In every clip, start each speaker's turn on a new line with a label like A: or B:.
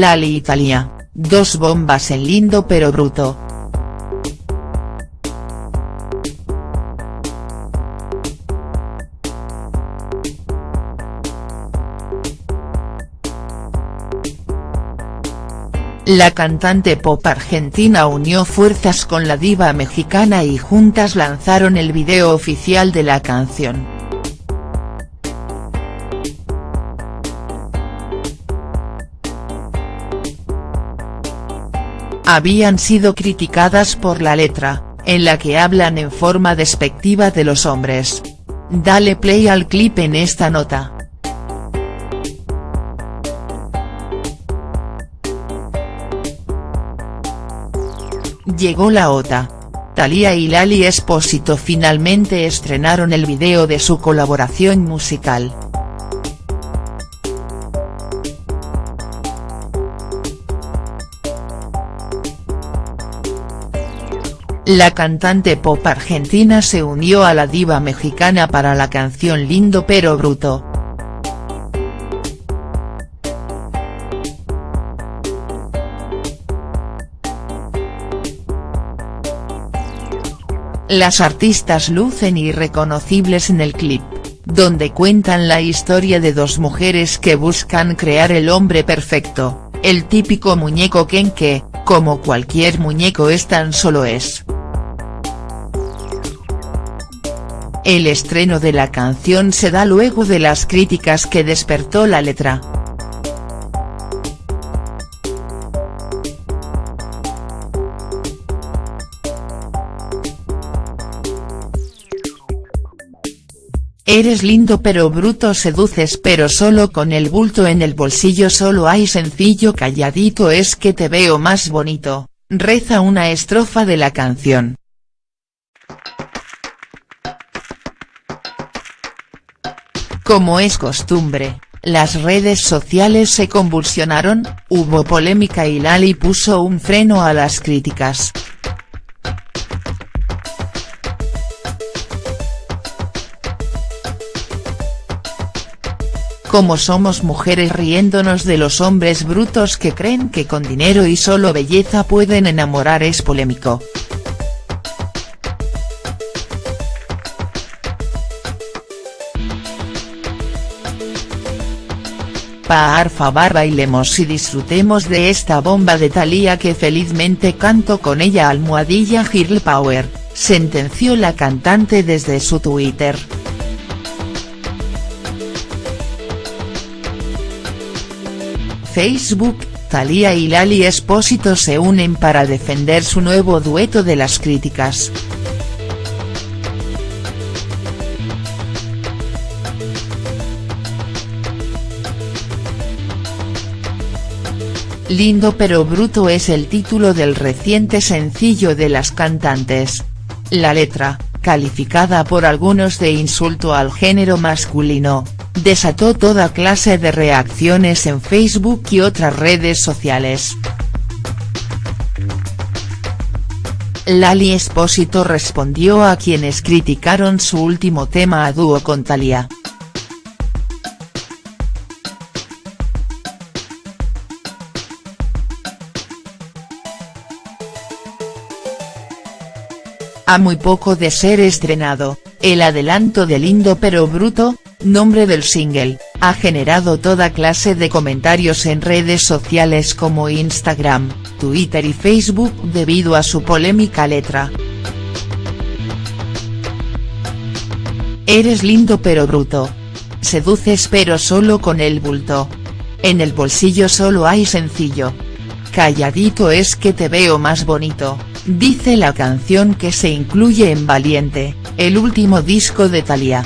A: Lali Italia, dos bombas en lindo pero bruto. La cantante pop argentina unió fuerzas con la diva mexicana y juntas lanzaron el video oficial de la canción. Habían sido criticadas por la letra, en la que hablan en forma despectiva de los hombres. Dale play al clip en esta nota. Llegó la OTA. Thalía y Lali Espósito finalmente estrenaron el video de su colaboración musical. La cantante pop argentina se unió a la diva mexicana para la canción Lindo pero bruto. Las artistas lucen irreconocibles en el clip, donde cuentan la historia de dos mujeres que buscan crear el hombre perfecto, el típico muñeco Ken que, como cualquier muñeco es tan solo es. El estreno de la canción se da luego de las críticas que despertó la letra. Eres lindo pero bruto seduces pero solo con el bulto en el bolsillo solo hay sencillo calladito es que te veo más bonito, reza una estrofa de la canción. Como es costumbre, las redes sociales se convulsionaron, hubo polémica y Lali puso un freno a las críticas. como somos mujeres riéndonos de los hombres brutos que creen que con dinero y solo belleza pueden enamorar es polémico. Favor bailemos y disfrutemos de esta bomba de Thalía que felizmente canto con ella almohadilla Girl Power, sentenció la cantante desde su Twitter. Facebook, Thalía y Lali Espósito se unen para defender su nuevo dueto de las críticas. Lindo pero bruto es el título del reciente sencillo de las cantantes. La letra, calificada por algunos de insulto al género masculino, desató toda clase de reacciones en Facebook y otras redes sociales. Lali Espósito respondió a quienes criticaron su último tema a dúo con Thalía. A muy poco de ser estrenado, el adelanto de Lindo pero Bruto, nombre del single, ha generado toda clase de comentarios en redes sociales como Instagram, Twitter y Facebook debido a su polémica letra. Eres lindo pero bruto. Seduces pero solo con el bulto. En el bolsillo solo hay sencillo. Calladito es que te veo más bonito, dice la canción que se incluye en Valiente, el último disco de Thalía.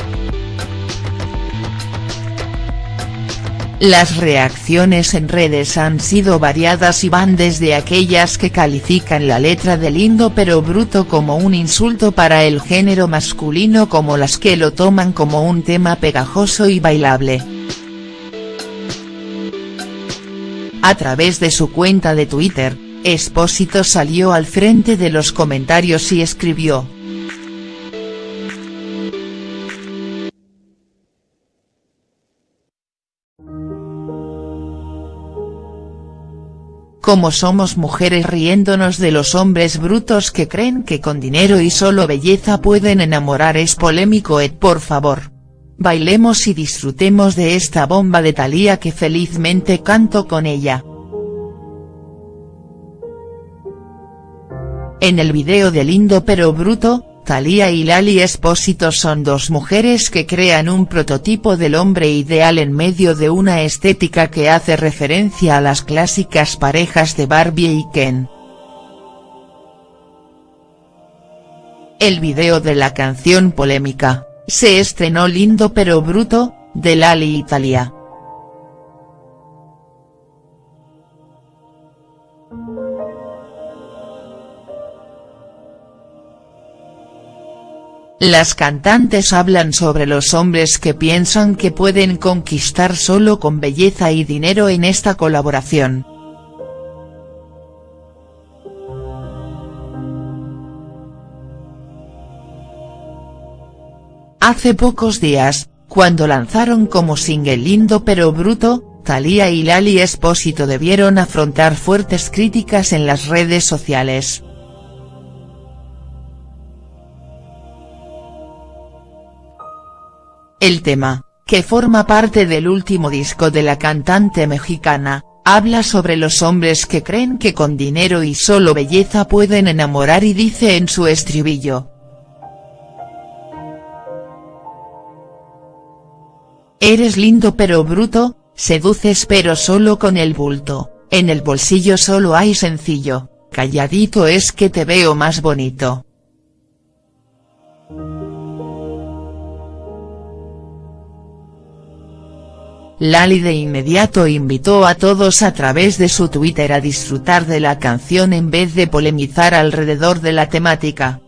A: Las reacciones en redes han sido variadas y van desde aquellas que califican la letra de lindo pero bruto como un insulto para el género masculino como las que lo toman como un tema pegajoso y bailable. A través de su cuenta de Twitter, Espósito salió al frente de los comentarios y escribió, como somos mujeres riéndonos de los hombres brutos que creen que con dinero y solo belleza pueden enamorar es polémico et por favor. Bailemos y disfrutemos de esta bomba de Thalía que felizmente canto con ella. En el video de Lindo pero Bruto, Thalía y Lali Espósito son dos mujeres que crean un prototipo del hombre ideal en medio de una estética que hace referencia a las clásicas parejas de Barbie y Ken. El video de la canción polémica, se estrenó Lindo pero Bruto, de Lali Italia. Las cantantes hablan sobre los hombres que piensan que pueden conquistar solo con belleza y dinero en esta colaboración. Hace pocos días, cuando lanzaron como single Lindo pero Bruto, Thalía y Lali Espósito debieron afrontar fuertes críticas en las redes sociales. El tema, que forma parte del último disco de la cantante mexicana, habla sobre los hombres que creen que con dinero y solo belleza pueden enamorar y dice en su estribillo. Eres lindo pero bruto, seduces pero solo con el bulto, en el bolsillo solo hay sencillo, calladito es que te veo más bonito. Lali de inmediato invitó a todos a través de su Twitter a disfrutar de la canción en vez de polemizar alrededor de la temática.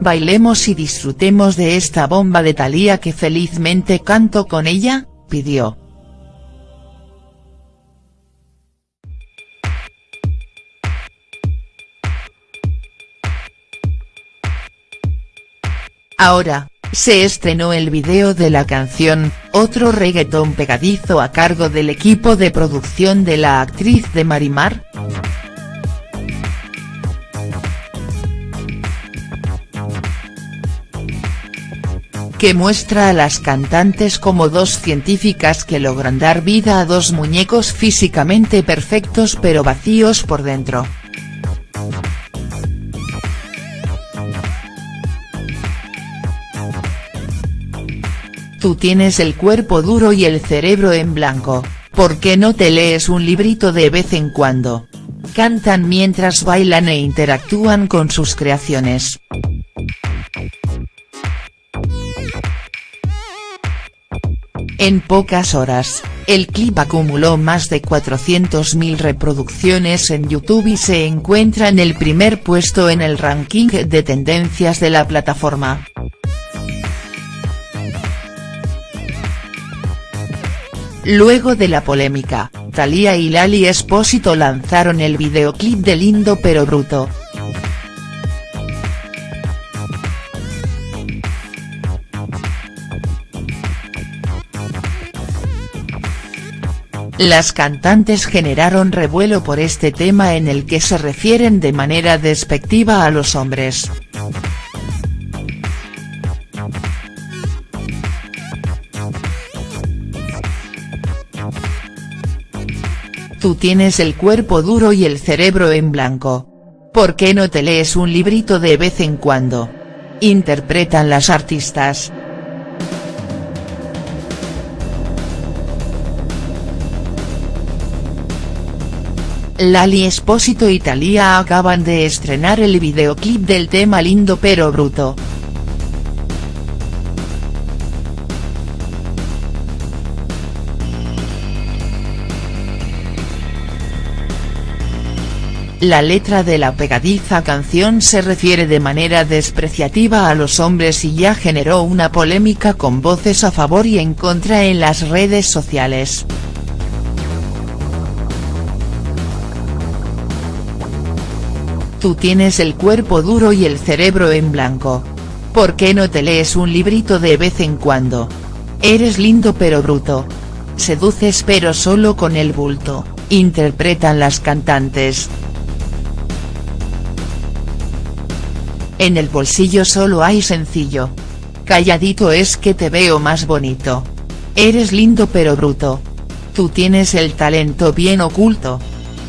A: Bailemos y disfrutemos de esta bomba de Thalía que felizmente canto con ella, pidió. Ahora, se estrenó el video de la canción, otro reggaetón pegadizo a cargo del equipo de producción de la actriz de Marimar. que muestra a las cantantes como dos científicas que logran dar vida a dos muñecos físicamente perfectos pero vacíos por dentro. Tú tienes el cuerpo duro y el cerebro en blanco, ¿por qué no te lees un librito de vez en cuando? Cantan mientras bailan e interactúan con sus creaciones. En pocas horas, el clip acumuló más de 400.000 reproducciones en YouTube y se encuentra en el primer puesto en el ranking de tendencias de la plataforma. Luego de la polémica, Thalía y Lali Espósito lanzaron el videoclip de Lindo pero Bruto. Las cantantes generaron revuelo por este tema en el que se refieren de manera despectiva a los hombres. Tú tienes el cuerpo duro y el cerebro en blanco. ¿Por qué no te lees un librito de vez en cuando? Interpretan las artistas. Lali Espósito y Thalía acaban de estrenar el videoclip del tema Lindo pero Bruto. La letra de la pegadiza canción se refiere de manera despreciativa a los hombres y ya generó una polémica con voces a favor y en contra en las redes sociales. Tú tienes el cuerpo duro y el cerebro en blanco. ¿por qué no te lees un librito de vez en cuando? Eres lindo pero bruto. Seduces pero solo con el bulto, interpretan las cantantes. En el bolsillo solo hay sencillo. Calladito es que te veo más bonito. Eres lindo pero bruto. Tú tienes el talento bien oculto.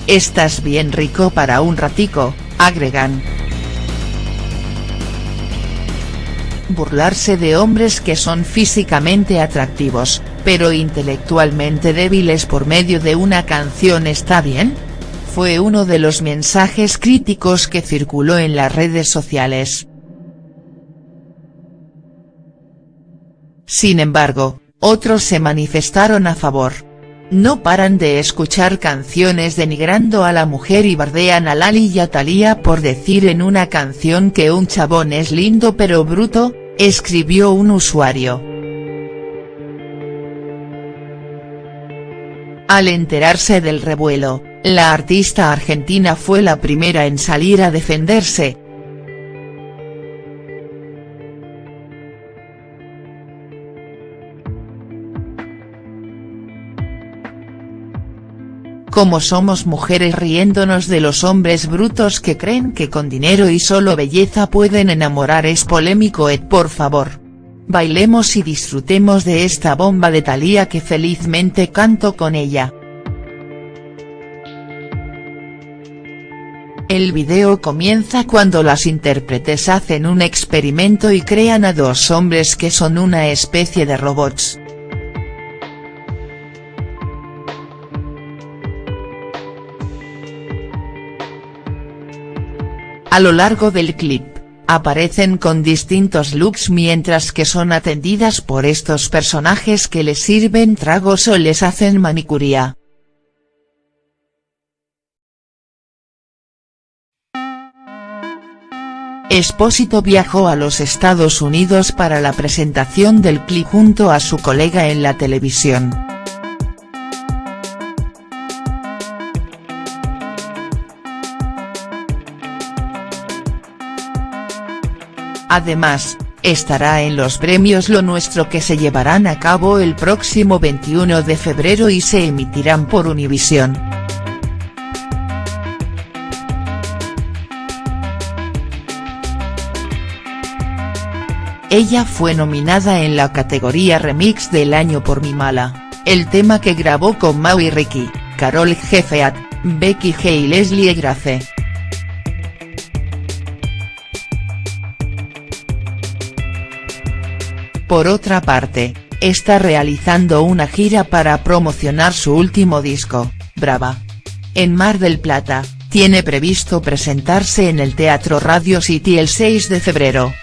A: Estás bien rico para un ratico, agregan. Burlarse de hombres que son físicamente atractivos, pero intelectualmente débiles por medio de una canción está bien? Fue uno de los mensajes críticos que circuló en las redes sociales. Sin embargo, otros se manifestaron a favor. No paran de escuchar canciones denigrando a la mujer y bardean a Lali y a Thalía por decir en una canción que un chabón es lindo pero bruto, escribió un usuario. Al enterarse del revuelo, la artista argentina fue la primera en salir a defenderse, como somos mujeres riéndonos de los hombres brutos que creen que con dinero y solo belleza pueden enamorar es polémico Ed por favor. Bailemos y disfrutemos de esta bomba de Thalía que felizmente canto con ella. El video comienza cuando las intérpretes hacen un experimento y crean a dos hombres que son una especie de robots. A lo largo del clip, aparecen con distintos looks mientras que son atendidas por estos personajes que les sirven tragos o les hacen manicuría. Espósito viajó a los Estados Unidos para la presentación del clip junto a su colega en la televisión. Además, estará en los premios Lo Nuestro que se llevarán a cabo el próximo 21 de febrero y se emitirán por Univisión. Ella fue nominada en la categoría Remix del año por Mi Mala, el tema que grabó con Mau y Ricky, Carol Jefeat, Becky G y Leslie Grace. Por otra parte, está realizando una gira para promocionar su último disco, Brava. En Mar del Plata, tiene previsto presentarse en el Teatro Radio City el 6 de febrero.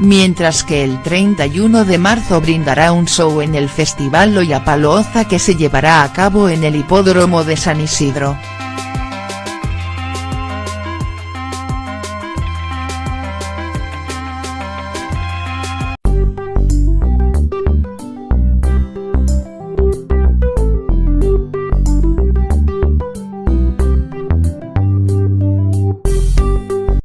A: Mientras que el 31 de marzo brindará un show en el Festival Lollapalooza que se llevará a cabo en el Hipódromo de San Isidro.